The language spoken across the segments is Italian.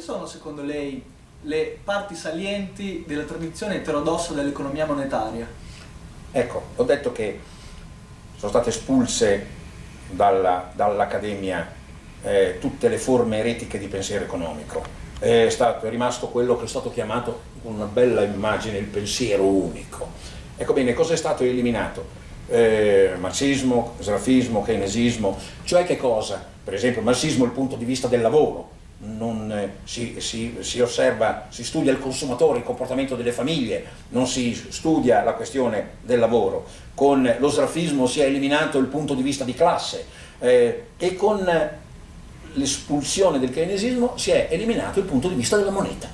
quali sono secondo lei le parti salienti della tradizione eterodossa dell'economia monetaria? Ecco, ho detto che sono state espulse dall'Accademia dall eh, tutte le forme eretiche di pensiero economico. È, stato, è rimasto quello che è stato chiamato con una bella immagine il pensiero unico. Ecco bene, cosa è stato eliminato? Eh, marxismo, srafismo, keynesismo, cioè che cosa? Per esempio, marxismo il punto di vista del lavoro, non, eh, si, si, si, osserva, si studia il consumatore, il comportamento delle famiglie, non si studia la questione del lavoro. Con lo srafismo si è eliminato il punto di vista di classe eh, e con l'espulsione del keynesismo si è eliminato il punto di vista della moneta.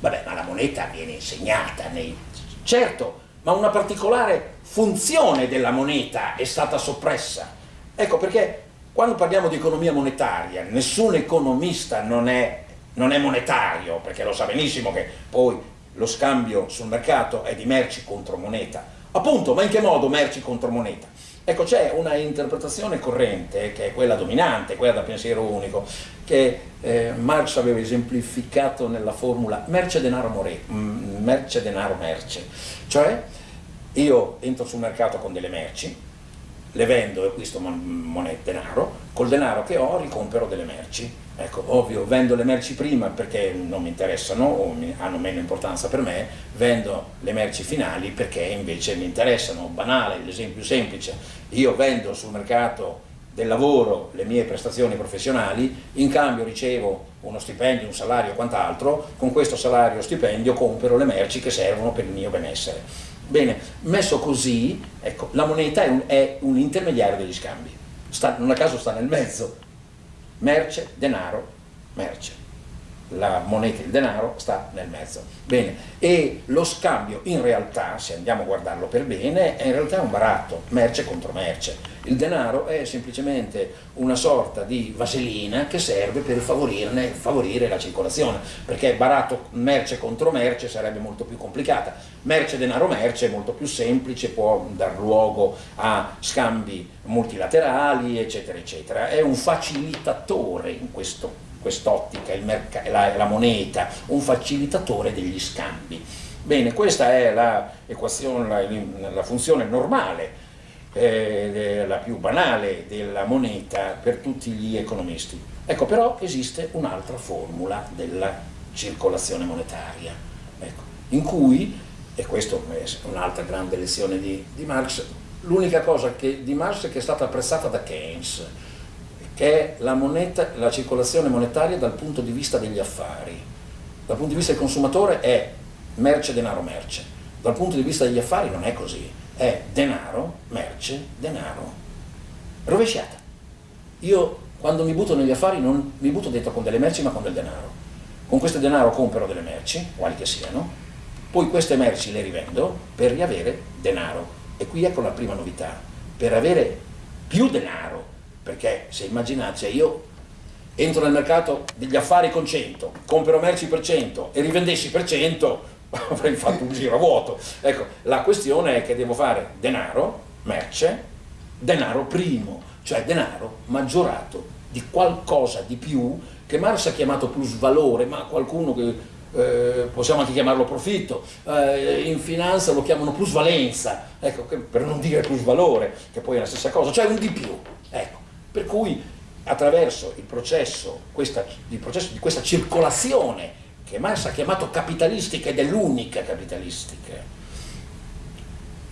Vabbè, ma la moneta viene insegnata nei... Certo, ma una particolare funzione della moneta è stata soppressa. Ecco perché quando parliamo di economia monetaria, nessun economista non è, non è monetario, perché lo sa benissimo che poi lo scambio sul mercato è di merci contro moneta. Appunto, ma in che modo merci contro moneta? Ecco, c'è una interpretazione corrente, che è quella dominante, quella da pensiero unico, che eh, Marx aveva esemplificato nella formula merce denaro more, mm, merce denaro merce. Cioè, io entro sul mercato con delle merci, le vendo e acquisto monete, denaro, col denaro che ho ricompero delle merci. Ecco, ovvio, vendo le merci prima perché non mi interessano o hanno meno importanza per me, vendo le merci finali perché invece mi interessano. Banale, l'esempio semplice, io vendo sul mercato del lavoro le mie prestazioni professionali, in cambio ricevo uno stipendio, un salario e quant'altro, con questo salario o stipendio compro le merci che servono per il mio benessere. Bene, messo così, ecco, la moneta è un, è un intermediario degli scambi, sta, non a caso sta nel mezzo, merce, denaro, merce la moneta, il denaro, sta nel mezzo. Bene, e lo scambio in realtà, se andiamo a guardarlo per bene, è in realtà un baratto, merce contro merce. Il denaro è semplicemente una sorta di vaselina che serve per favorire la circolazione, perché baratto merce contro merce sarebbe molto più complicata. Merce, denaro, merce è molto più semplice, può dar luogo a scambi multilaterali, eccetera, eccetera. È un facilitatore in questo quest'ottica, la, la moneta, un facilitatore degli scambi. Bene, questa è la, la, la funzione normale, eh, la più banale della moneta per tutti gli economisti. Ecco, però esiste un'altra formula della circolazione monetaria, ecco, in cui, e questa è un'altra grande lezione di, di Marx, l'unica cosa che, di Marx che è stata apprezzata da Keynes, che è la, moneta, la circolazione monetaria dal punto di vista degli affari. Dal punto di vista del consumatore è merce, denaro, merce. Dal punto di vista degli affari non è così, è denaro, merce, denaro. Rovesciata. Io quando mi butto negli affari non mi butto dentro con delle merci ma con del denaro. Con questo denaro compro delle merci, quali che siano, poi queste merci le rivendo per riavere denaro. E qui ecco la prima novità. Per avere più denaro perché se immaginate, cioè io entro nel mercato degli affari con 100, compro merci per 100 e rivendessi per 100, avrei fatto un giro a vuoto. Ecco, la questione è che devo fare denaro, merce, denaro primo, cioè denaro maggiorato di qualcosa di più che Marx ha chiamato plusvalore, ma qualcuno che eh, possiamo anche chiamarlo profitto, eh, in finanza lo chiamano plusvalenza, ecco, per non dire plusvalore, che poi è la stessa cosa, cioè un di più. Per cui attraverso il processo, questa, il processo di questa circolazione che Marx ha chiamato capitalistica ed è l'unica capitalistica,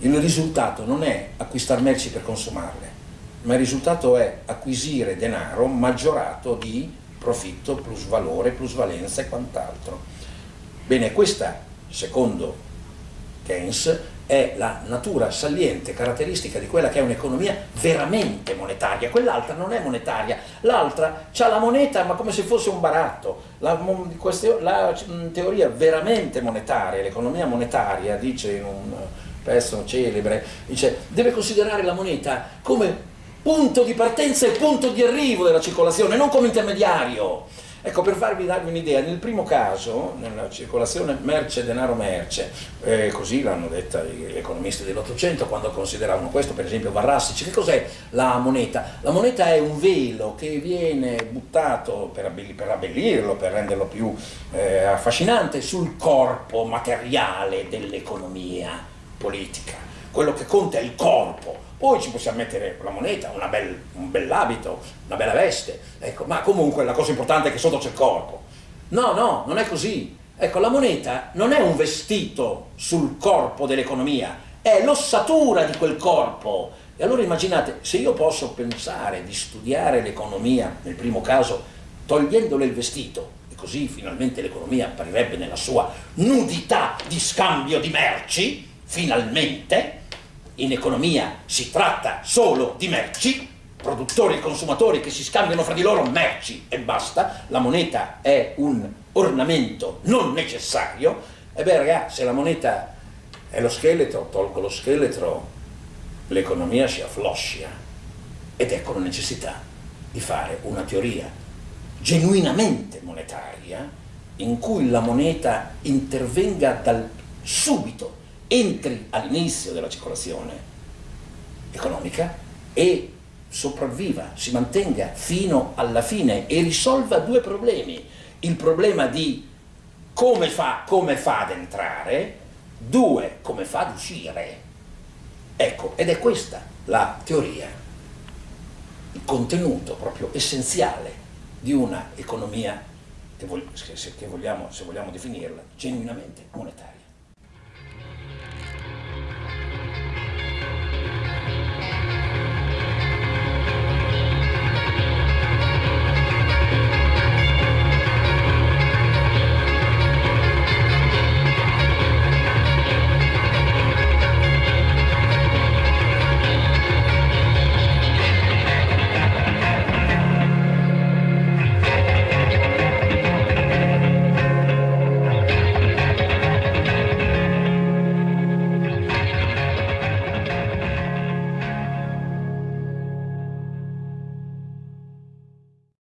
il risultato non è acquistare merci per consumarle, ma il risultato è acquisire denaro maggiorato di profitto, plusvalore, plusvalenza e quant'altro. Bene, questa, secondo Keynes, è la natura saliente, caratteristica di quella che è un'economia veramente monetaria, quell'altra non è monetaria, l'altra ha la moneta ma come se fosse un baratto, la, la teoria veramente monetaria, l'economia monetaria, dice in un pezzo celebre, dice, deve considerare la moneta come punto di partenza e punto di arrivo della circolazione, non come intermediario. Ecco, per farvi darvi un'idea, nel primo caso, nella circolazione merce-denaro-merce, eh, così l'hanno detta gli economisti dell'Ottocento quando consideravano questo, per esempio Varrassici, che cos'è la moneta? La moneta è un velo che viene buttato per, abbell per abbellirlo, per renderlo più eh, affascinante, sul corpo materiale dell'economia politica. Quello che conta è il corpo, poi ci possiamo mettere la moneta, bel, un bell'abito, una bella veste, ecco, ma comunque la cosa importante è che sotto c'è il corpo. No, no, non è così. Ecco, la moneta non è un vestito sul corpo dell'economia, è l'ossatura di quel corpo. E allora immaginate, se io posso pensare di studiare l'economia, nel primo caso, togliendole il vestito, e così finalmente l'economia apparirebbe nella sua nudità di scambio di merci, finalmente, in economia si tratta solo di merci, produttori e consumatori che si scambiano fra di loro merci e basta, la moneta è un ornamento non necessario, e beh ragazzi, se la moneta è lo scheletro, tolgo lo scheletro, l'economia si affloscia. Ed ecco la necessità di fare una teoria genuinamente monetaria in cui la moneta intervenga dal subito entri all'inizio della circolazione economica e sopravviva, si mantenga fino alla fine e risolva due problemi. Il problema di come fa, come fa ad entrare, due, come fa ad uscire. Ecco, ed è questa la teoria, il contenuto proprio essenziale di una economia che, vogliamo, se vogliamo definirla, genuinamente monetaria.